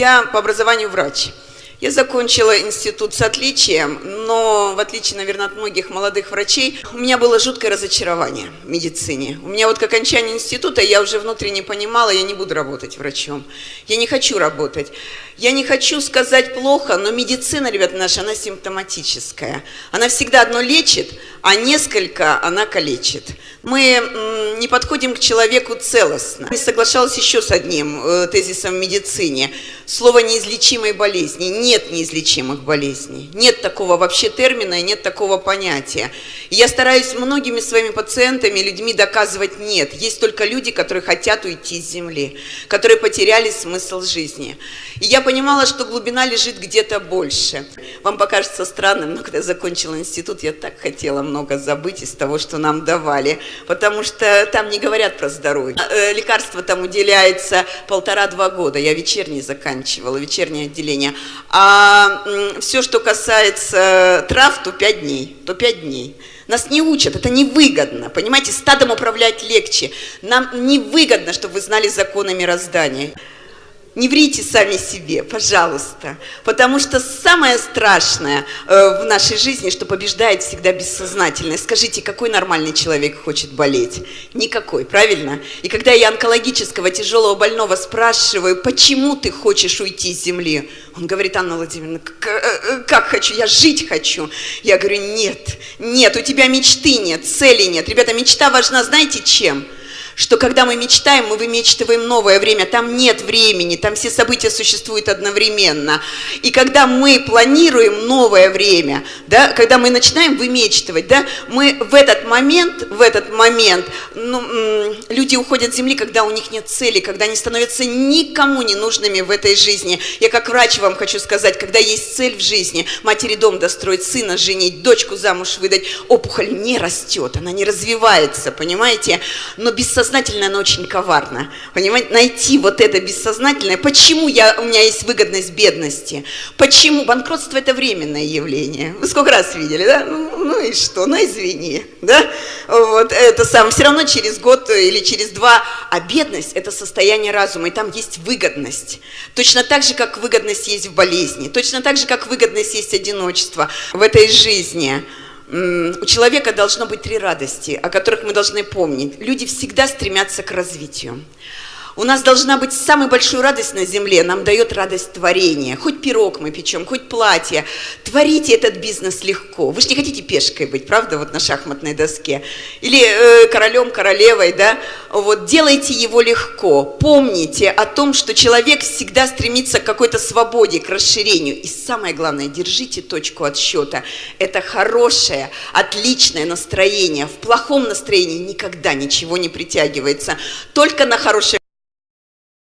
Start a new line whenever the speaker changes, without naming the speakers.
Я по образованию врач. Я закончила институт с отличием, но в отличие, наверное, от многих молодых врачей, у меня было жуткое разочарование в медицине. У меня вот к окончанию института я уже внутренне понимала, я не буду работать врачом. Я не хочу работать. Я не хочу сказать плохо, но медицина, ребята, наша, она симптоматическая. Она всегда одно лечит, а несколько она калечит. Мы не подходим к человеку целостно. Я соглашалась еще с одним э, тезисом в медицине. Слово неизлечимой болезни нет неизлечимых болезней. Нет такого вообще термина и нет такого понятия. И я стараюсь многими своими пациентами, людьми доказывать нет. Есть только люди, которые хотят уйти с земли, которые потеряли смысл жизни. И я понимала, что глубина лежит где-то больше. Вам покажется странным, но когда я закончила институт, я так хотела много забыть из того, что нам давали, потому что там не говорят про здоровье. Э, лекарства там уделяется полтора-два года. Я вечерний заканчивала, вечернее отделение. А все, что касается трав, то 5 дней, то 5 дней. Нас не учат, это невыгодно, понимаете, стадом управлять легче. Нам невыгодно, чтобы вы знали законы мироздания. Не врите сами себе, пожалуйста, потому что самое страшное э, в нашей жизни, что побеждает всегда бессознательное. Скажите, какой нормальный человек хочет болеть? Никакой, правильно? И когда я онкологического тяжелого больного спрашиваю, почему ты хочешь уйти с земли, он говорит, Анна Владимировна, э, э, как хочу, я жить хочу. Я говорю, нет, нет, у тебя мечты нет, цели нет. Ребята, мечта важна, знаете чем? Что когда мы мечтаем, мы вымечтываем новое время, там нет времени, там все события существуют одновременно. И когда мы планируем новое время, да, когда мы начинаем вымечтывать, да, мы в этот момент, в этот момент, ну, люди уходят с земли, когда у них нет цели, когда они становятся никому не нужными в этой жизни. Я как врач вам хочу сказать, когда есть цель в жизни, матери дом достроить, сына женить, дочку замуж выдать, опухоль не растет, она не развивается, понимаете? Но бессознательно бессознательное, оно очень коварно. Понимаете, найти вот это бессознательное. Почему я, у меня есть выгодность бедности? Почему? Банкротство – это временное явление. Вы сколько раз видели, да? Ну, ну и что? Ну извини, да? Вот это сам. Все равно через год или через два. А бедность – это состояние разума, и там есть выгодность. Точно так же, как выгодность есть в болезни. Точно так же, как выгодность есть одиночество в этой жизни у человека должно быть три радости, о которых мы должны помнить. Люди всегда стремятся к развитию. У нас должна быть самая большая радость на земле, нам дает радость творения. Хоть пирог мы печем, хоть платье. Творите этот бизнес легко. Вы же не хотите пешкой быть, правда, вот на шахматной доске? Или э, королем, королевой, да? Вот, делайте его легко. Помните о том, что человек всегда стремится к какой-то свободе, к расширению. И самое главное, держите точку отсчета. Это хорошее, отличное настроение. В плохом настроении никогда ничего не притягивается. Только на хорошее